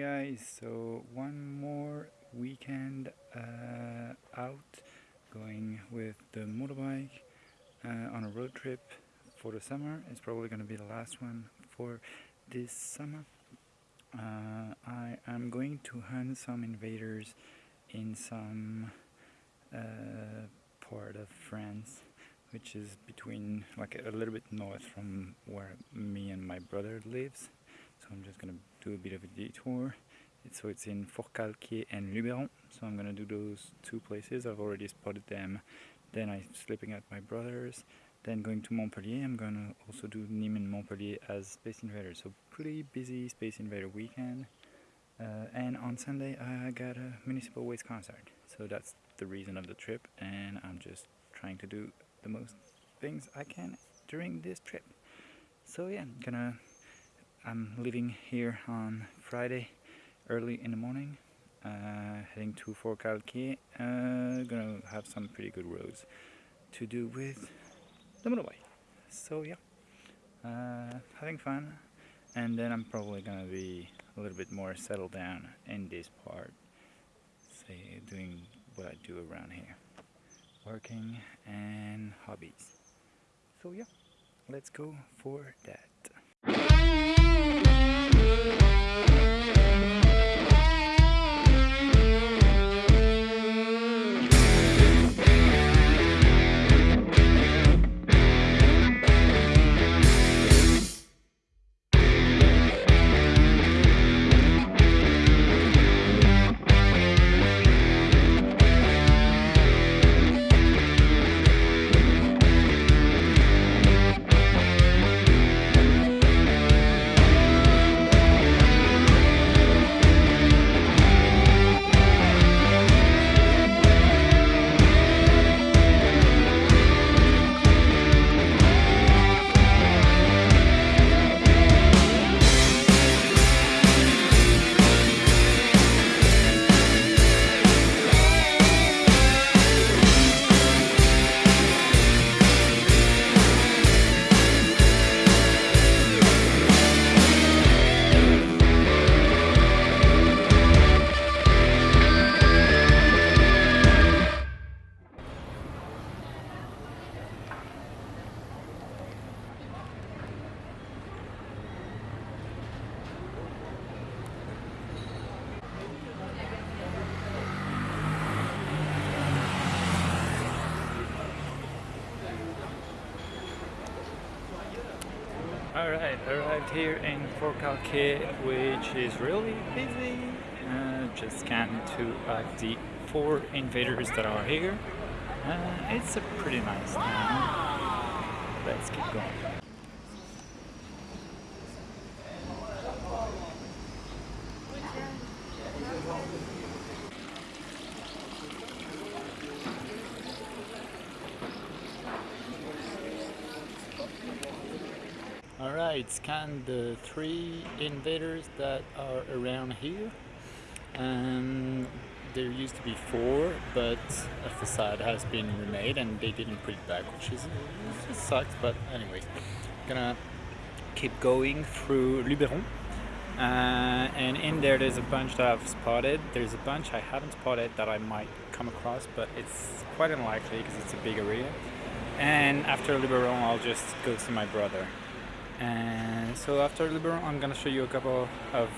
guys, so one more weekend uh, out going with the motorbike uh, on a road trip for the summer. It's probably going to be the last one for this summer. Uh, I am going to hunt some invaders in some uh, part of France which is between like a little bit north from where me and my brother lives so I'm just gonna do a bit of a detour. So it's in Forcalquier and Luberon. So I'm gonna do those two places. I've already spotted them. Then I'm sleeping at my brother's. Then going to Montpellier. I'm gonna also do Nîmes and Montpellier as Space Invader so pretty busy Space Invader weekend. Uh, and on Sunday I got a Municipal Waste concert. So that's the reason of the trip. And I'm just trying to do the most things I can during this trip. So yeah I'm gonna I'm leaving here on Friday early in the morning uh, heading to Forcalquier uh, gonna have some pretty good roads to do with the motorbike. So yeah uh, having fun. And then I'm probably gonna be a little bit more settled down in this part say doing what I do around here working and hobbies. So yeah let's go for that Thank you. Alright, arrived here in Forcalquier, which is really busy. Uh, just scanned to uh, the four invaders that are here. Uh, it's a pretty nice town. Let's keep going. Alright, scan the three invaders that are around here. Um, there used to be four, but a facade has been remade and they didn't put it back, which is it sucks, but anyways. Gonna keep going through Luberon. Uh, and in there there's a bunch that I've spotted. There's a bunch I haven't spotted that I might come across, but it's quite unlikely because it's a big area. And after Luberon I'll just go see my brother and so after Luberon I'm gonna show you a couple of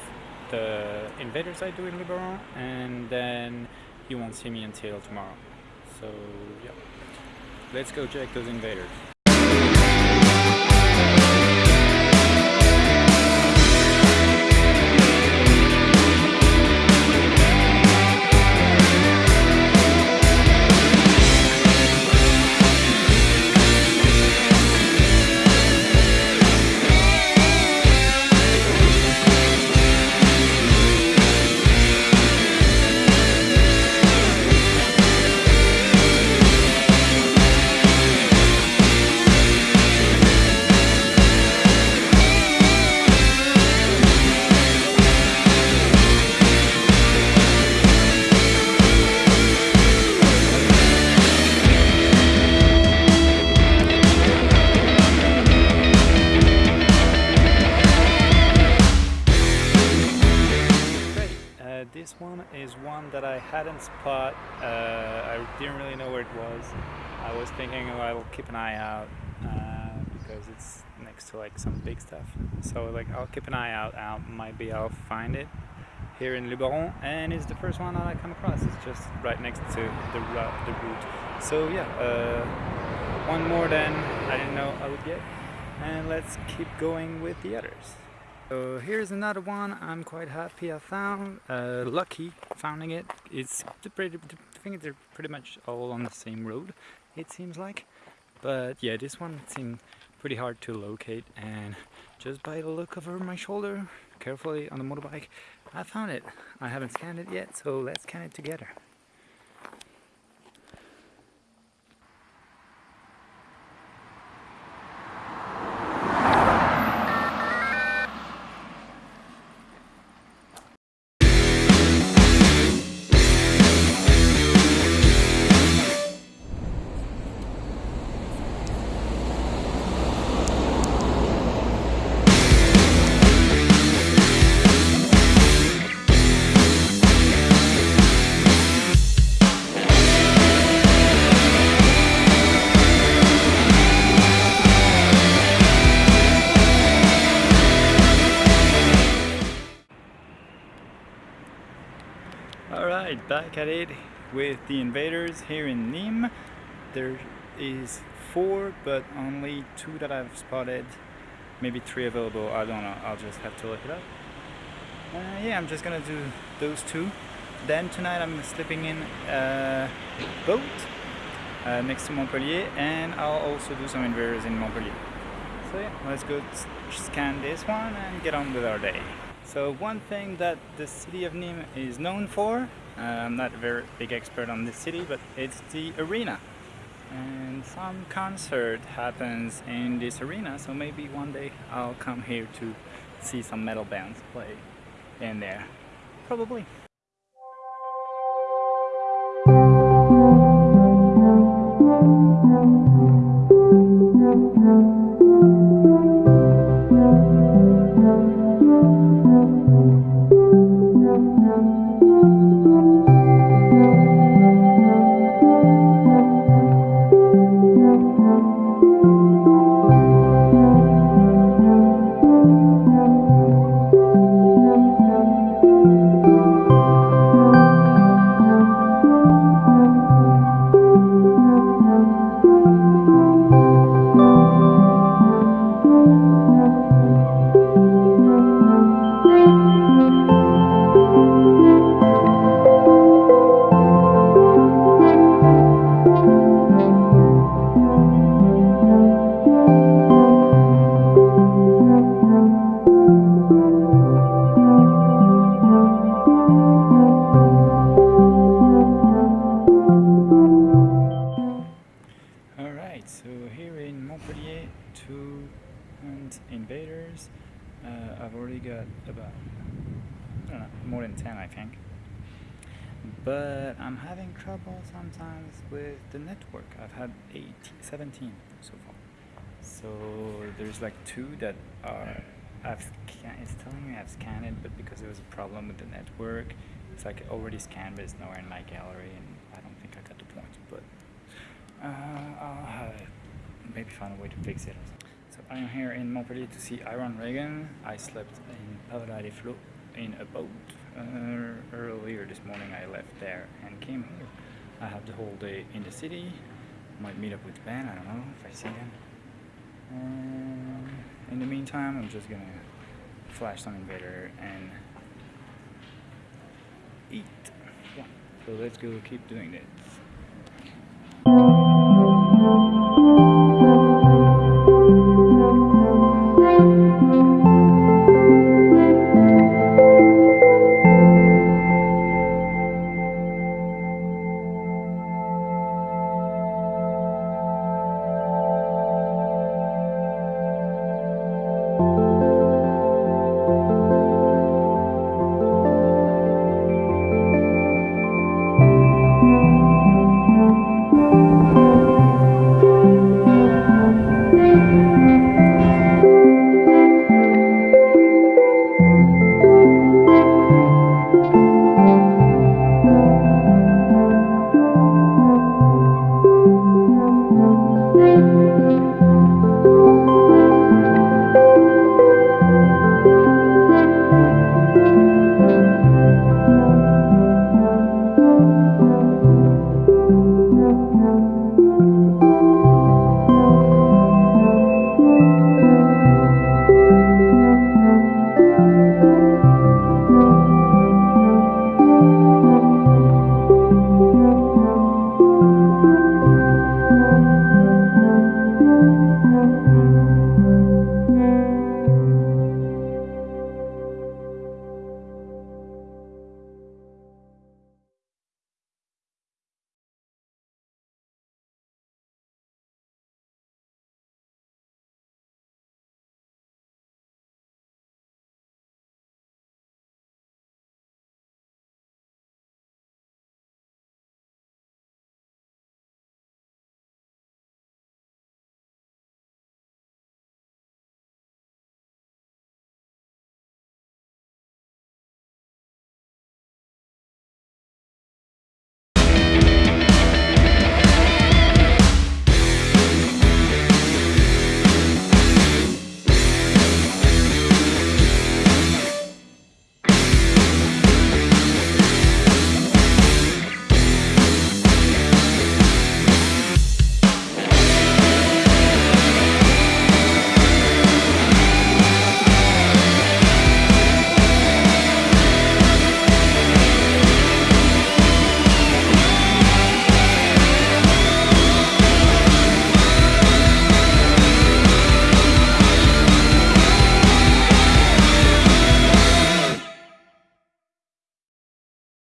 the invaders I do in Luberon and then you won't see me until tomorrow. So yeah. Let's go check those invaders I hadn't spot. Uh, I didn't really know where it was. I was thinking oh, I'll keep an eye out uh, because it's next to like some big stuff. So like I'll keep an eye out. I'll, maybe I'll find it here in Luberon, and it's the first one that I come across. It's just right next to the route, the route. So yeah, uh, one more than I didn't know I would get, and let's keep going with the others. So here's another one I'm quite happy I found, uh, lucky finding it. It's pretty, I think they're pretty much all on the same road, it seems like. But yeah, this one seemed pretty hard to locate and just by the look over my shoulder, carefully on the motorbike, I found it. I haven't scanned it yet, so let's scan it together. Back at it with the invaders here in Nîmes. There is four, but only two that I've spotted. Maybe three available, I don't know, I'll just have to look it up. Uh, yeah, I'm just gonna do those two. Then tonight I'm sleeping in a boat uh, next to Montpellier and I'll also do some invaders in Montpellier. So yeah, let's go scan this one and get on with our day. So one thing that the city of Nîmes is known for, I'm not a very big expert on this city, but it's the arena. And some concert happens in this arena, so maybe one day I'll come here to see some metal bands play in there. Probably. Trouble sometimes with the network. I've had 18, 17 so far. So there's like two that are, I've it's telling me I've scanned it, but because there was a problem with the network, it's like already scanned, but it's nowhere in my gallery, and I don't think I got the point. But uh, I'll maybe find a way to fix it or something. So I am here in Montpellier to see Iron Reagan. I slept in Palavas-les-Flots in a boat. Uh, earlier this morning I left there and came here. I have the whole day in the city. Might meet up with Ben, I don't know if I see him. in the meantime, I'm just gonna flash some invader and eat. Yeah. So let's go keep doing this.